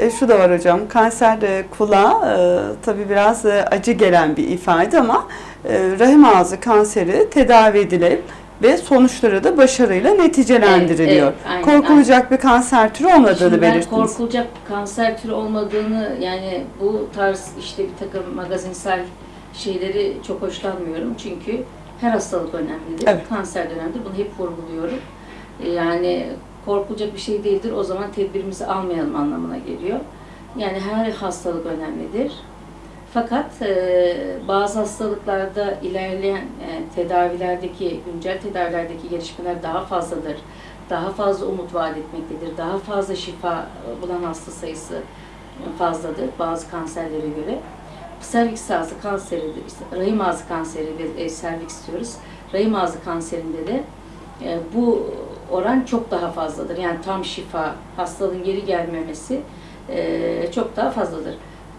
E, şu da var hocam, kanser e, kulağa e, tabii biraz e, acı gelen bir ifade ama e, rahim ağzı kanseri tedavi edilip ve sonuçları da başarıyla neticelendiriliyor. Evet, evet, aynen, Korkulacak bir kanser türü olmadığını belirttiniz. korkulacak kanser türü olmadığını yani bu tarz işte bir takım magazinsel şeyleri çok hoşlanmıyorum. Çünkü her hastalık önemlidir. Evet. Kanser de önemlidir. Bunu hep vurguluyorum. E, Yani korkulacak bir şey değildir. O zaman tedbirimizi almayalım anlamına geliyor. Yani her hastalık önemlidir. Fakat e, bazı hastalıklarda ilerleyen e, tedavilerdeki, güncel tedavilerdeki gelişmeler daha fazladır. Daha fazla umut vaat etmektedir. Daha fazla şifa bulan hasta sayısı fazladır bazı kanserlere göre. Serviks ağzı kanseri, rahim ağzı kanseri ve serviks diyoruz. Rahim ağzı kanserinde de e, bu oran çok daha fazladır. Yani tam şifa, hastalığın geri gelmemesi e, çok daha fazladır.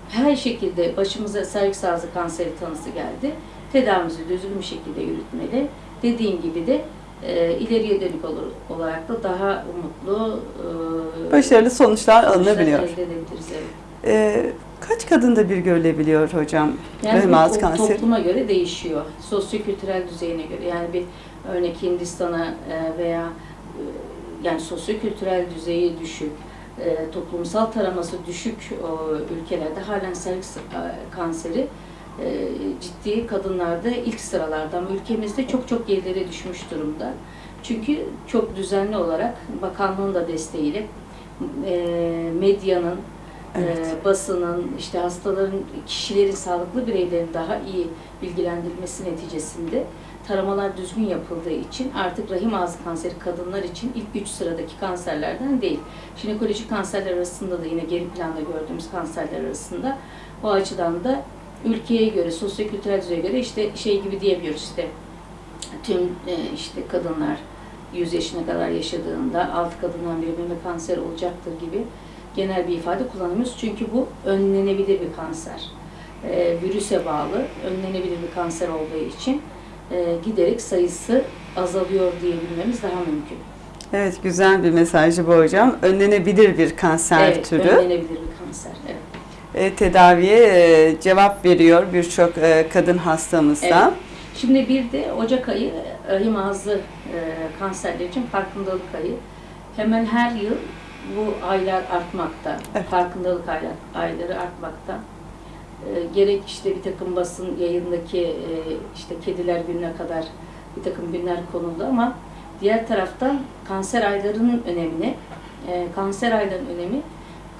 Her şekilde başımıza serviks ağzı kanseri tanısı geldi. Tedavimizi düzgün bir şekilde yürütmeli. Dediğim gibi de e, ileriye dönük olur, olarak da daha umutlu e, Başarılı sonuçlar sonuçlar alınabiliyor. elde edebiliriz. Evet. E, kaç kadında bir görülebiliyor hocam Yani rahim to- kanseri? topluma göre değişiyor. Sosyokültürel düzeyine göre. Yani bir örnek Hindistan'a e, veya yani sosyokültürel düzeyi düşük, e, toplumsal taraması düşük o ülkelerde halen serviks e, kanseri e, ciddi kadınlarda ilk sıralarda ama ülkemizde çok çok gerilere düşmüş durumda. Çünkü çok düzenli olarak bakanlığın da desteğiyle e, medyanın Evet. e, basının, işte hastaların, kişilerin, sağlıklı bireylerin daha iyi bilgilendirilmesi neticesinde taramalar düzgün yapıldığı için artık rahim ağzı kanseri kadınlar için ilk üç sıradaki kanserlerden değil. Jinekolojik kanserler arasında da yine geri planda gördüğümüz kanserler arasında o açıdan da ülkeye göre, sosyokültürel düzeye göre işte şey gibi diyebiliyoruz işte tüm e, işte kadınlar 100 yaşına kadar yaşadığında 6 kadından biri meme kanseri olacaktır gibi genel bir ifade kullanıyoruz. Çünkü bu önlenebilir bir kanser. E, virüse bağlı, önlenebilir bir kanser olduğu için e, giderek sayısı azalıyor diyebilmemiz daha mümkün. Evet güzel bir mesajı bu hocam. Önlenebilir bir kanser evet, türü. önlenebilir bir kanser. Evet. E, tedaviye e, cevap veriyor birçok e, kadın hastamızda. Evet. Şimdi bir de Ocak ayı rahim ağzı e, kanserleri için farkındalık ayı. Hemen her yıl bu aylar artmakta. Evet. Farkındalık aylar, ayları artmakta. E, gerek işte bir takım basın yayındaki e, işte kediler gününe kadar bir takım günler konuldu ama diğer taraftan kanser aylarının önemini, e, kanser aylarının önemi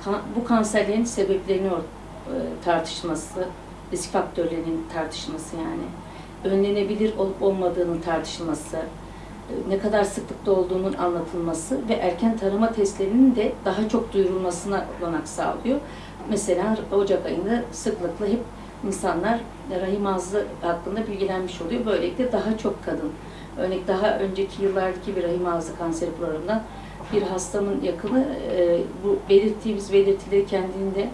kan- bu kanserlerin sebeplerini or- e, tartışması, risk faktörlerinin tartışması yani önlenebilir olup olmadığının tartışılması, ne kadar sıklıkta olduğunun anlatılması ve erken tarama testlerinin de daha çok duyurulmasına olanak sağlıyor. Mesela Ocak ayında sıklıkla hep insanlar rahim ağzı hakkında bilgilenmiş oluyor. Böylelikle daha çok kadın. Örnek daha önceki yıllardaki bir rahim ağzı kanseri programından bir hastamın yakını e, bu belirttiğimiz belirtileri kendinde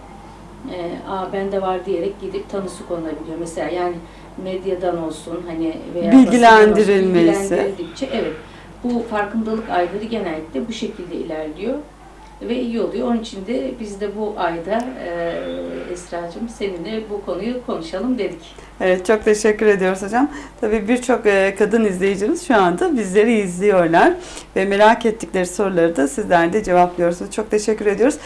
e, Aa, bende var diyerek gidip tanısı konulabiliyor. Mesela yani medyadan olsun hani veya Bilgilendirilmesi. olsun, bilgilendirildikçe evet bu farkındalık ayları genellikle bu şekilde ilerliyor ve iyi oluyor. Onun için de biz de bu ayda e, Esra'cığım seninle bu konuyu konuşalım dedik. Evet çok teşekkür ediyoruz hocam. Tabii birçok e, kadın izleyicimiz şu anda bizleri izliyorlar ve merak ettikleri soruları da sizler de cevaplıyorsunuz. Çok teşekkür ediyoruz.